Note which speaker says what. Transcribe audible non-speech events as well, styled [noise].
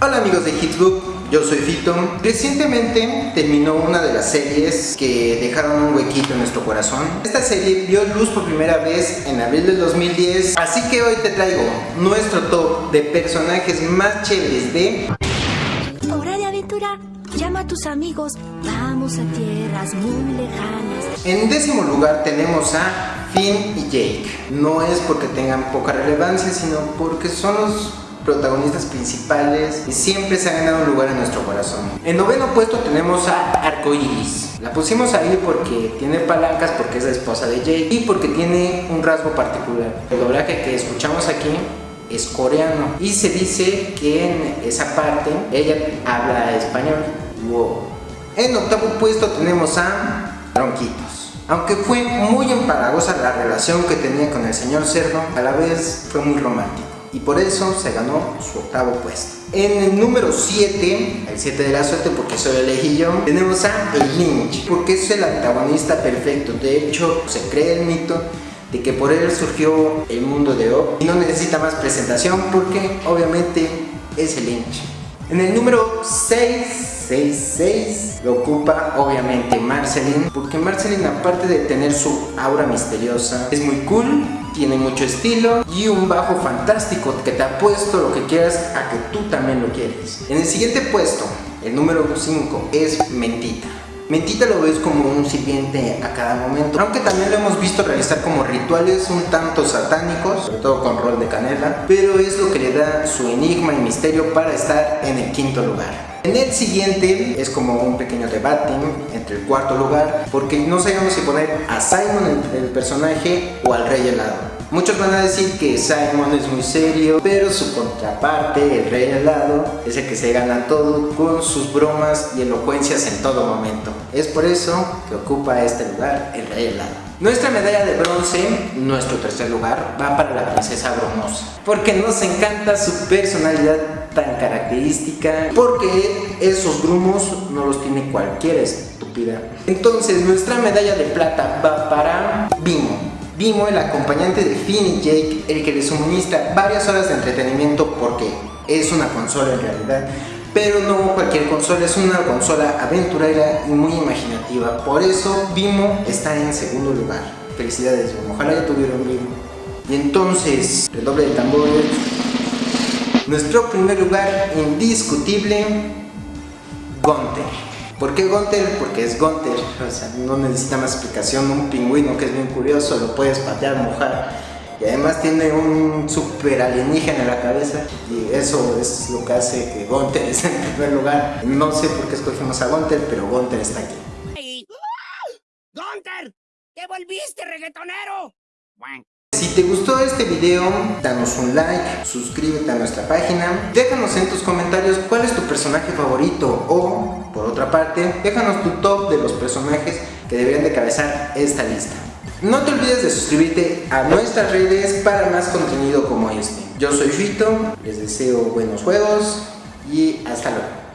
Speaker 1: Hola amigos de Hitsbook, yo soy Fito. Recientemente terminó una de las series que dejaron un huequito en nuestro corazón. Esta serie vio luz por primera vez en abril del 2010, así que hoy te traigo nuestro top de personajes más chéveres de...
Speaker 2: Hora de aventura, llama a tus amigos, vamos a tierras muy lejanas.
Speaker 1: En décimo lugar tenemos a Finn y Jake. No es porque tengan poca relevancia, sino porque son los protagonistas principales y siempre se han ganado un lugar en nuestro corazón. En noveno puesto tenemos a Arcoiris. La pusimos ahí porque tiene palancas, porque es la esposa de Jake y porque tiene un rasgo particular. El doblaje que escuchamos aquí es coreano y se dice que en esa parte ella habla español. Wow. En octavo puesto tenemos a Ronquitos. Aunque fue muy empalagosa la relación que tenía con el señor Cerdo, a la vez fue muy romántico y por eso se ganó su octavo puesto. En el número 7, el 7 de la suerte porque el elegí yo, tenemos a el Lynch, porque es el antagonista perfecto. De hecho, se cree el mito de que por él surgió el mundo de O y no necesita más presentación porque obviamente es el Lynch. En el número 6, 6, 6 lo ocupa obviamente Marceline, porque Marceline aparte de tener su aura misteriosa, es muy cool, tiene mucho estilo y un bajo fantástico que te ha puesto lo que quieras a que tú también lo quieres. En el siguiente puesto, el número 5 es Mentita. Mentita lo ves como un sirviente a cada momento, aunque también lo hemos visto realizar como rituales un tanto satánicos, sobre todo con rol de canela, pero es lo que le da su enigma y misterio para estar en el quinto lugar. En el siguiente es como un pequeño debate entre el cuarto lugar, porque no sabemos si poner a Simon el, el personaje o al rey helado. Muchos van a decir que Simon es muy serio, pero su contraparte, el rey helado, es el que se gana todo con sus bromas y elocuencias en todo momento. Es por eso que ocupa este lugar el rey helado. Nuestra medalla de bronce, nuestro tercer lugar, va para la princesa Bromosa, porque nos encanta su personalidad tan característica, porque esos grumos no los tiene cualquier estúpida. Entonces nuestra medalla de plata va para Bimo, Vimo, el acompañante de Finn y Jake, el que les suministra varias horas de entretenimiento porque es una consola en realidad, pero no cualquier consola, es una consola aventurera y muy imaginativa. Por eso Vimo está en segundo lugar. Felicidades, Ojalá ya tuvieron Vimo. Y entonces, el doble de tambores. Nuestro primer lugar indiscutible, Gunter. ¿Por qué Gunter? Porque es Gunter, o sea, no necesita más explicación, un pingüino que es bien curioso, lo puedes patear, mojar y además tiene un super alienígena en la cabeza y eso es lo que hace que Gunter [laughs] esté en primer lugar. No sé por qué escogimos a Gunter, pero Gunter está aquí.
Speaker 3: ¡Gunter! ¡Te volviste reggaetonero!
Speaker 1: Si te gustó este video, danos un like, suscríbete a nuestra página, déjanos en tus comentarios cuál es tu personaje favorito o, por otra parte, déjanos tu top de los personajes que deberían de cabezar esta lista. No te olvides de suscribirte a nuestras redes para más contenido como este. Yo soy Fito, les deseo buenos juegos y hasta luego.